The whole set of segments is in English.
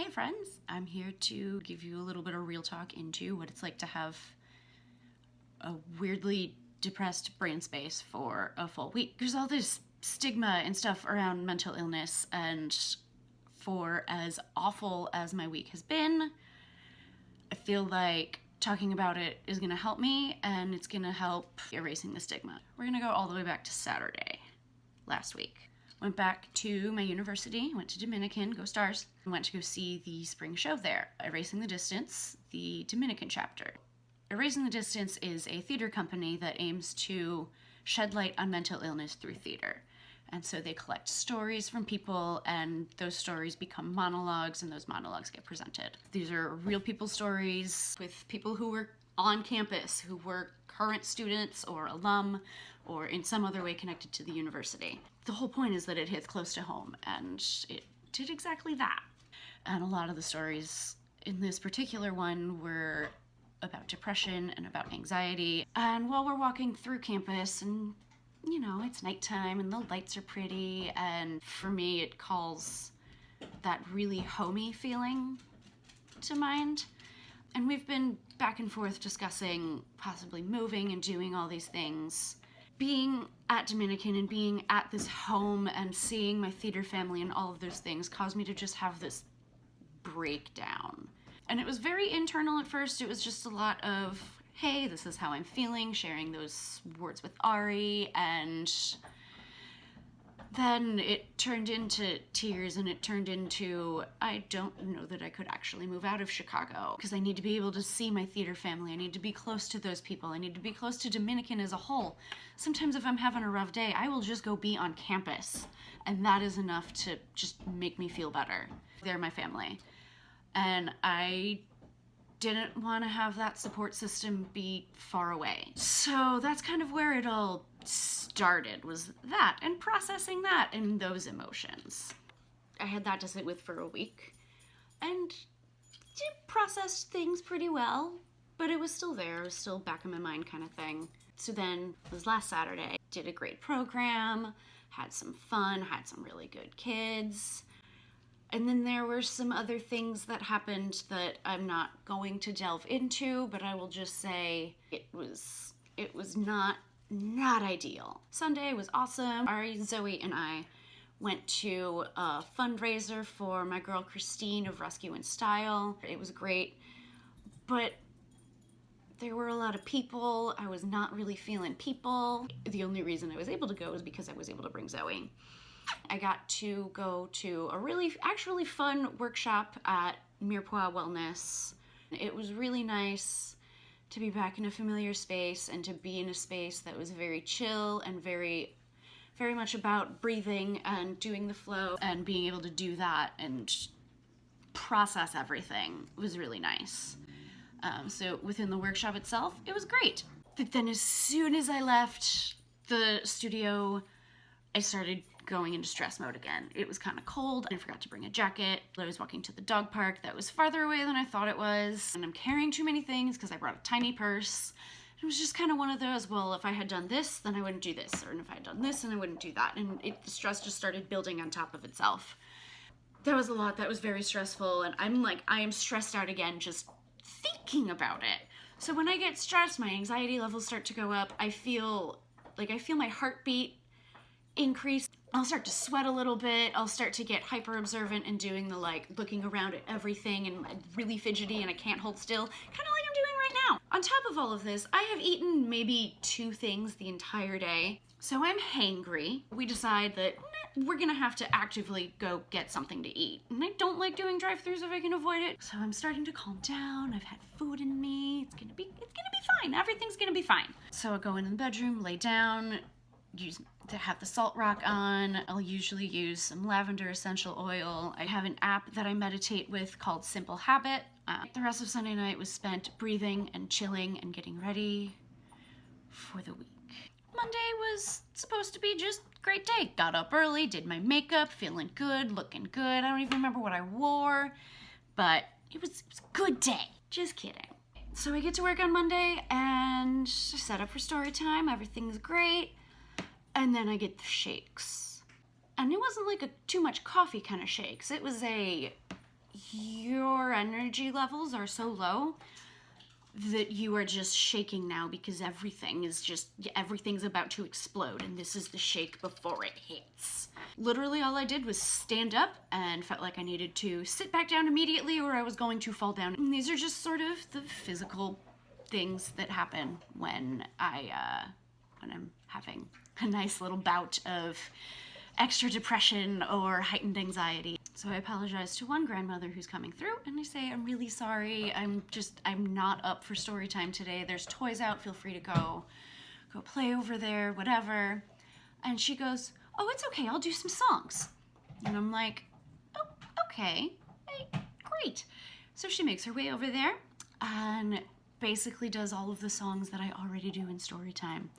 Hey friends, I'm here to give you a little bit of real talk into what it's like to have a weirdly depressed brain space for a full week. There's all this stigma and stuff around mental illness and for as awful as my week has been, I feel like talking about it is gonna help me and it's gonna help erasing the stigma. We're gonna go all the way back to Saturday last week. Went back to my university, went to Dominican, go Stars, went to go see the spring show there, Erasing the Distance, the Dominican chapter. Erasing the Distance is a theater company that aims to shed light on mental illness through theater. And so they collect stories from people, and those stories become monologues, and those monologues get presented. These are real people stories with people who were on campus, who were current students or alum or in some other way connected to the university. The whole point is that it hits close to home, and it did exactly that. And a lot of the stories in this particular one were about depression and about anxiety. And while we're walking through campus and you know, it's nighttime and the lights are pretty and for me it calls that really homey feeling to mind. And we've been back and forth discussing possibly moving and doing all these things. Being at Dominican and being at this home and seeing my theater family and all of those things caused me to just have this breakdown. And it was very internal at first. It was just a lot of, hey, this is how I'm feeling, sharing those words with Ari, and then it turned into tears and it turned into I don't know that I could actually move out of Chicago because I need to be able to see my theater family. I need to be close to those people. I need to be close to Dominican as a whole. Sometimes if I'm having a rough day, I will just go be on campus and that is enough to just make me feel better. They're my family. And I didn't want to have that support system be far away. So that's kind of where it all started was that and processing that and those emotions. I had that to sit with for a week and did process things pretty well, but it was still there, it was still back in my mind kind of thing. So then it was last Saturday, did a great program, had some fun, had some really good kids. And then there were some other things that happened that I'm not going to delve into, but I will just say it was it was not not ideal. Sunday was awesome. Ari, Zoe, and I went to a fundraiser for my girl Christine of Rescue in Style. It was great, but there were a lot of people. I was not really feeling people. The only reason I was able to go was because I was able to bring Zoe. I got to go to a really, actually fun workshop at Mirepoix Wellness. It was really nice to be back in a familiar space and to be in a space that was very chill and very very much about breathing and doing the flow and being able to do that and process everything was really nice. Um, so within the workshop itself, it was great. But then as soon as I left the studio, I started going into stress mode again. It was kind of cold. I forgot to bring a jacket. I was walking to the dog park that was farther away than I thought it was. And I'm carrying too many things because I brought a tiny purse. It was just kind of one of those, well, if I had done this, then I wouldn't do this. Or if I had done this, then I wouldn't do that. And it, the stress just started building on top of itself. That was a lot that was very stressful. And I'm like, I am stressed out again just thinking about it. So when I get stressed, my anxiety levels start to go up. I feel like I feel my heartbeat increase. I'll start to sweat a little bit. I'll start to get hyper observant and doing the like looking around at everything and really fidgety and I can't hold still, kind of like I'm doing right now. On top of all of this, I have eaten maybe two things the entire day. So I'm hangry. We decide that we're gonna have to actively go get something to eat. And I don't like doing drive-throughs if I can avoid it. So I'm starting to calm down. I've had food in me. It's gonna be, it's gonna be fine. Everything's gonna be fine. So I go into the bedroom, lay down, use to have the salt rock on. I'll usually use some lavender essential oil. I have an app that I meditate with called Simple Habit. Uh, the rest of Sunday night was spent breathing and chilling and getting ready for the week. Monday was supposed to be just great day. Got up early, did my makeup, feeling good, looking good. I don't even remember what I wore, but it was, it was a good day. Just kidding. So I get to work on Monday and set up for story time. Everything's great and then I get the shakes. And it wasn't like a too much coffee kind of shakes. It was a your energy levels are so low that you are just shaking now because everything is just everything's about to explode and this is the shake before it hits. Literally all I did was stand up and felt like I needed to sit back down immediately or I was going to fall down. And these are just sort of the physical things that happen when I uh when I'm having a nice little bout of extra depression or heightened anxiety. So I apologize to one grandmother who's coming through and I say, I'm really sorry. I'm just, I'm not up for story time today. There's toys out. Feel free to go, go play over there, whatever. And she goes, Oh, it's okay. I'll do some songs. And I'm like, Oh, okay. Hey, great. So she makes her way over there and basically does all of the songs that I already do in story time.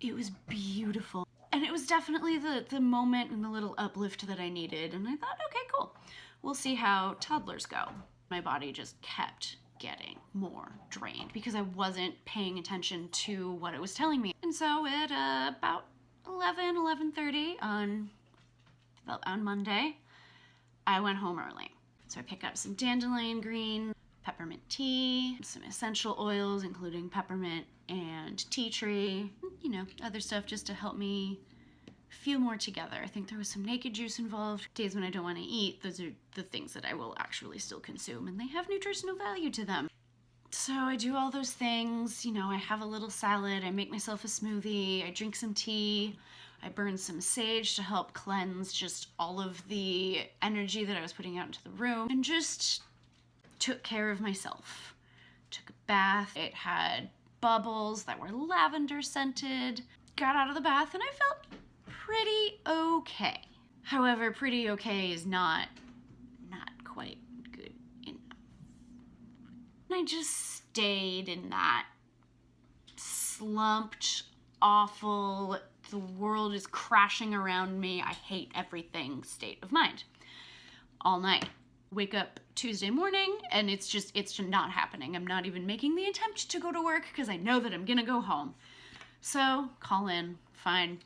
It was beautiful and it was definitely the the moment and the little uplift that I needed. And I thought, okay, cool. We'll see how toddlers go. My body just kept getting more drained because I wasn't paying attention to what it was telling me. And so at uh, about 11, 11.30 on, on Monday, I went home early. So I picked up some dandelion green, peppermint tea, some essential oils, including peppermint and tea tree, you know, other stuff just to help me feel more together. I think there was some naked juice involved. Days when I don't want to eat, those are the things that I will actually still consume, and they have nutritional value to them. So I do all those things. You know, I have a little salad, I make myself a smoothie, I drink some tea, I burn some sage to help cleanse just all of the energy that I was putting out into the room, and just took care of myself. Took a bath. It had bubbles that were lavender scented. Got out of the bath and I felt pretty okay. However, pretty okay is not not quite good enough. I just stayed in that slumped, awful, the world is crashing around me, I hate everything state of mind all night. Wake up Tuesday morning and it's just it's just not happening. I'm not even making the attempt to go to work because I know that I'm gonna go home. So call in, fine.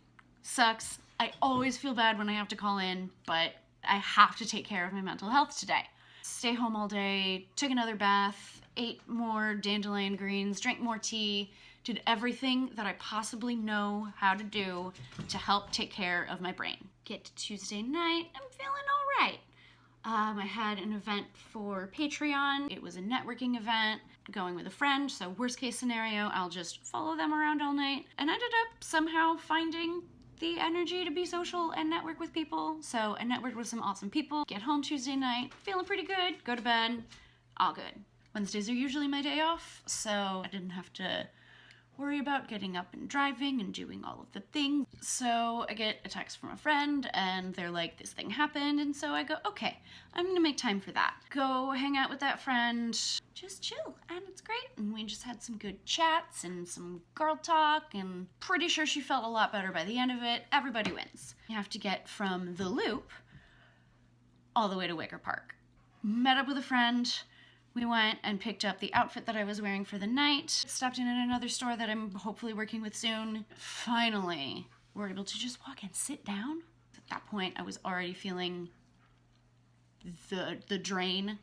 Sucks. I always feel bad when I have to call in, but I have to take care of my mental health today. Stay home all day, took another bath, ate more dandelion greens, drank more tea, did everything that I possibly know how to do to help take care of my brain. Get to Tuesday night, I'm feeling all right. Um, I had an event for Patreon. It was a networking event going with a friend. So, worst case scenario, I'll just follow them around all night. And ended up somehow finding the energy to be social and network with people. So, I networked with some awesome people. Get home Tuesday night, feeling pretty good. Go to bed, all good. Wednesdays are usually my day off, so I didn't have to worry about getting up and driving and doing all of the things. So I get a text from a friend and they're like, this thing happened. And so I go, okay, I'm gonna make time for that. Go hang out with that friend, just chill. And it's great. And we just had some good chats and some girl talk and pretty sure she felt a lot better by the end of it. Everybody wins. You have to get from the loop all the way to Wicker Park. Met up with a friend, we went and picked up the outfit that I was wearing for the night. Stopped in at another store that I'm hopefully working with soon. Finally, we're able to just walk and sit down. At that point, I was already feeling the the drain.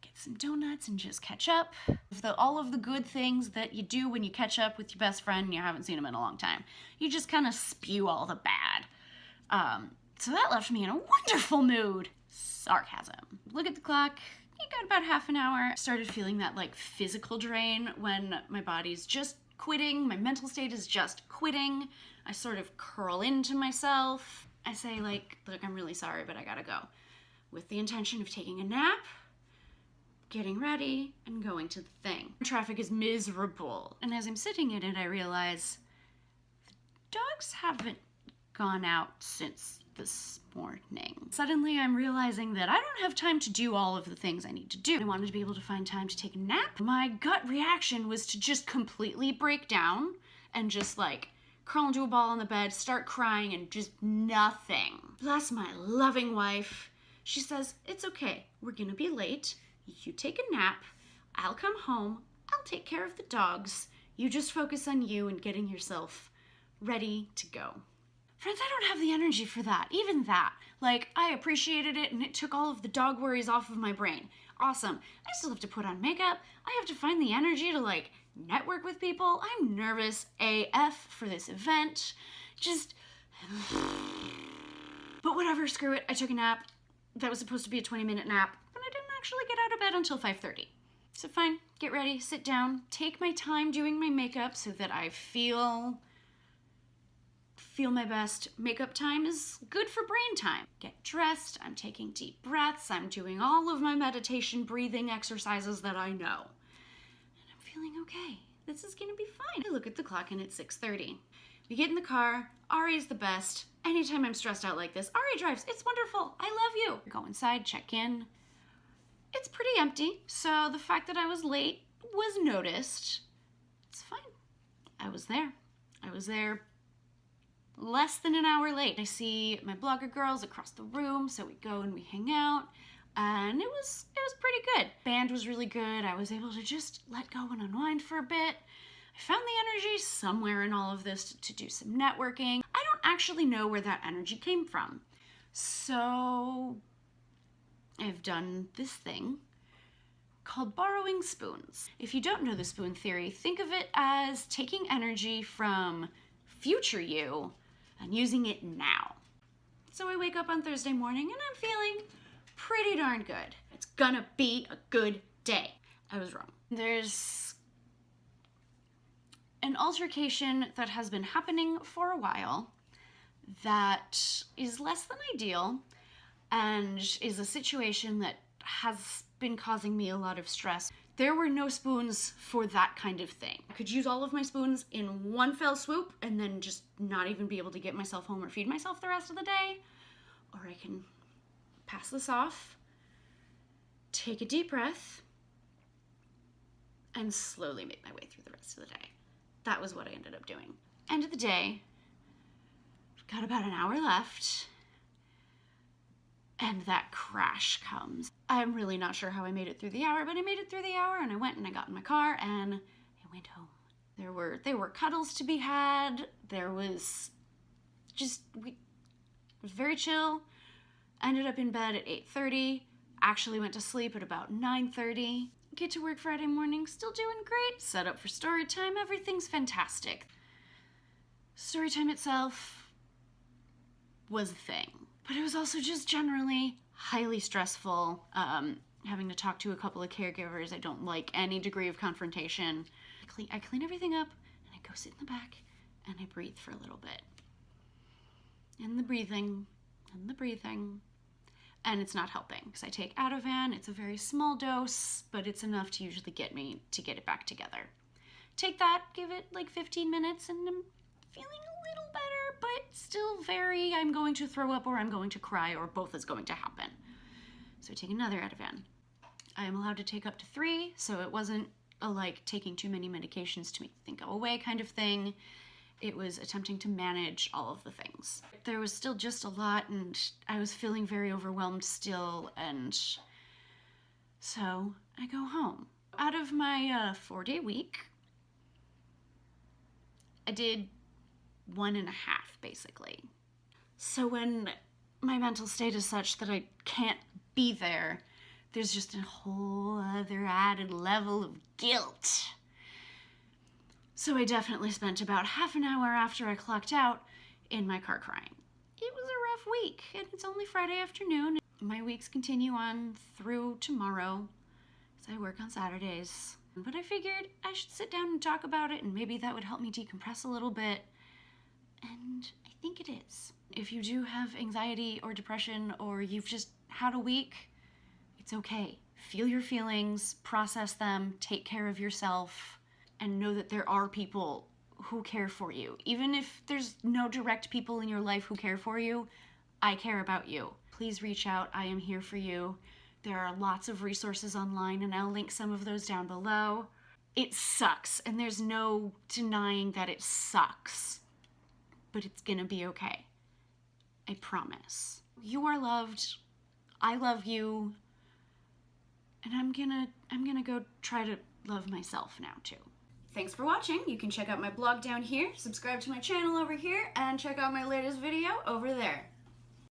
Get some donuts and just catch up. The, all of the good things that you do when you catch up with your best friend and you haven't seen him in a long time. You just kind of spew all the bad. Um, so that left me in a wonderful mood. Sarcasm. Look at the clock got about half an hour. Started feeling that like physical drain when my body's just quitting, my mental state is just quitting. I sort of curl into myself. I say like, look, I'm really sorry, but I gotta go. With the intention of taking a nap, getting ready, and going to the thing. Traffic is miserable. And as I'm sitting in it, I realize the dogs haven't gone out since this morning. Suddenly I'm realizing that I don't have time to do all of the things I need to do. I wanted to be able to find time to take a nap. My gut reaction was to just completely break down and just like curl into a ball on the bed, start crying, and just nothing. Bless my loving wife. She says, It's okay. We're gonna be late. You take a nap. I'll come home. I'll take care of the dogs. You just focus on you and getting yourself ready to go. Friends, I don't have the energy for that. Even that. Like, I appreciated it and it took all of the dog worries off of my brain. Awesome. I still have to put on makeup. I have to find the energy to, like, network with people. I'm nervous AF for this event. Just. But whatever, screw it. I took a nap. That was supposed to be a 20 minute nap, but I didn't actually get out of bed until 5:30. So fine, get ready, sit down, take my time doing my makeup so that I feel feel my best. Makeup time is good for brain time. Get dressed, I'm taking deep breaths, I'm doing all of my meditation breathing exercises that I know. And I'm feeling okay. This is gonna be fine. I look at the clock and it's 6:30. We get in the car, Ari is the best. Anytime I'm stressed out like this, Ari drives. It's wonderful. I love you. Go inside, check in. It's pretty empty, so the fact that I was late was noticed. It's fine. I was there. I was there less than an hour late. I see my blogger girls across the room, so we go and we hang out. And it was it was pretty good. Band was really good. I was able to just let go and unwind for a bit. I found the energy somewhere in all of this to do some networking. I don't actually know where that energy came from. So I've done this thing called borrowing spoons. If you don't know the spoon theory, think of it as taking energy from future you and using it now. So I wake up on Thursday morning and I'm feeling pretty darn good. It's gonna be a good day. I was wrong. There's an altercation that has been happening for a while that is less than ideal and is a situation that has been causing me a lot of stress. There were no spoons for that kind of thing. I could use all of my spoons in one fell swoop and then just not even be able to get myself home or feed myself the rest of the day. Or I can pass this off, take a deep breath, and slowly make my way through the rest of the day. That was what I ended up doing. End of the day, got about an hour left, and that crash comes. I'm really not sure how I made it through the hour, but I made it through the hour and I went and I got in my car and I went home. There were there were cuddles to be had. There was just we it was very chill. Ended up in bed at 8:30. Actually went to sleep at about 9:30. Get to work Friday morning, still doing great. Set up for story time, everything's fantastic. Story time itself was a thing, but it was also just generally highly stressful. Um, having to talk to a couple of caregivers, I don't like any degree of confrontation. I clean, I clean everything up and I go sit in the back and I breathe for a little bit. And the breathing, and the breathing, and it's not helping because I take Ativan. It's a very small dose, but it's enough to usually get me to get it back together. Take that, give it like 15 minutes, and I'm feeling still very I'm going to throw up or I'm going to cry or both is going to happen. So I take another Ativan. I am allowed to take up to three, so it wasn't a like taking too many medications to make the thing go away kind of thing it was attempting to manage all of the things. There was still just a lot, and I was feeling very overwhelmed still, and so I go home. Out of my uh, four day week, I did one and a half basically. So when my mental state is such that I can't be there, there's just a whole other added level of guilt. So I definitely spent about half an hour after I clocked out in my car crying. It was a rough week, and it's only Friday afternoon. My weeks continue on through tomorrow, as I work on Saturdays. But I figured I should sit down and talk about it, and maybe that would help me decompress a little bit. And I think it is. If you do have anxiety or depression, or you've just had a week, it's okay. Feel your feelings, process them, take care of yourself and know that there are people who care for you. Even if there's no direct people in your life who care for you, I care about you. Please reach out. I am here for you. There are lots of resources online, and I'll link some of those down below. It sucks, and there's no denying that it sucks, but it's gonna be okay. I promise. You are loved. I love you. And I'm gonna I'm gonna go try to love myself now too. thanks for watching. You can check out my blog down here, subscribe to my channel over here, and check out my latest video over there.